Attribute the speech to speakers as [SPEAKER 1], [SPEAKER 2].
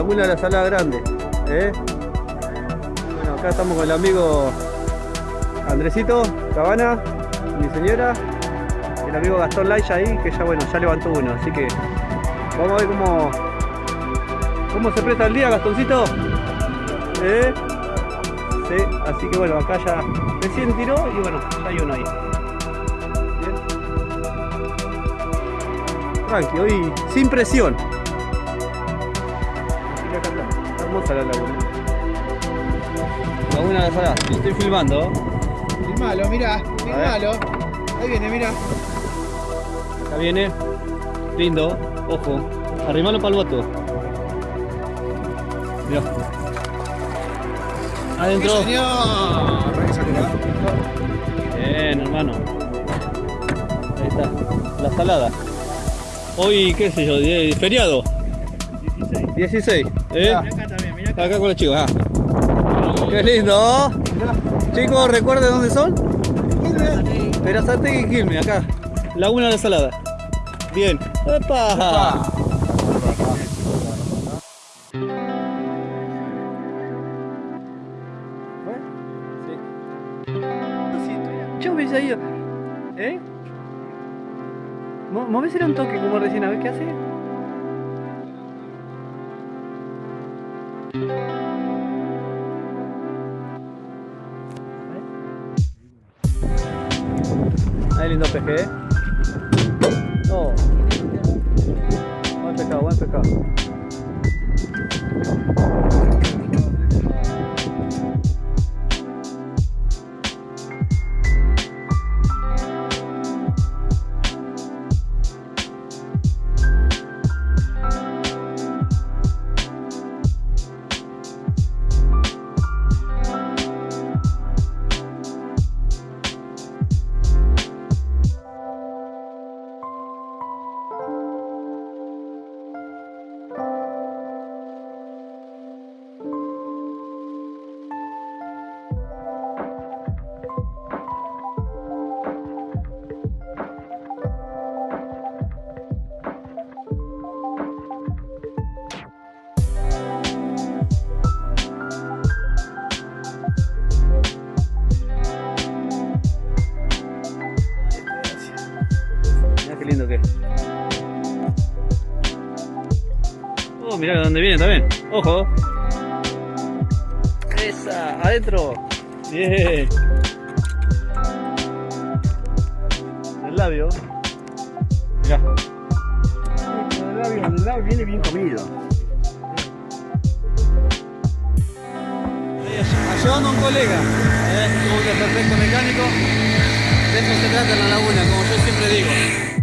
[SPEAKER 1] De la Salada Grande. ¿eh? Bueno, acá estamos con el amigo Andresito Cabana, mi señora, el amigo Gastón Laia ahí, que ya bueno, ya levantó uno, así que vamos a ver cómo, cómo se presta el día, Gastoncito. ¿Eh? Sí, así que bueno, acá ya recién tiró y bueno, ya hay uno ahí. Bien. Tranqui, hoy sin presión. Hermosa la laguna. Laguna de la Salada, lo estoy filmando.
[SPEAKER 2] Filmalo, mirá, filmalo. Ahí viene, mirá.
[SPEAKER 1] Acá viene. Lindo. Ojo. Arrimalo para el boto. Mirá. Adentro.
[SPEAKER 2] ¡Sí, señor!
[SPEAKER 1] Bien, hermano. Ahí está. La salada. Hoy, qué sé yo, feriado. 16. 16. ¿Eh?
[SPEAKER 2] Acá
[SPEAKER 1] con los chicos, ah. Qué lindo. Chicos, ¿recuerden dónde son? Perazategui y Quilmes, acá. Laguna de la Salada. Bien. ¡Epa! Sí. Yo ido. ¿Eh? Mo- Movésele un toque como recién, a ver qué hace. Ahí lindo peje, ¿eh? Oh. Buen pescado, buen pescado. Qué lindo que es. Oh, mirá de dónde viene también. Ojo. Esa, adentro. Bien. El labio. Mirá.
[SPEAKER 2] El labio, el labio viene bien comido.
[SPEAKER 1] Ayudando a un colega. ¿eh? Que perfecto mecánico. De eso se trata en la laguna, como yo siempre digo.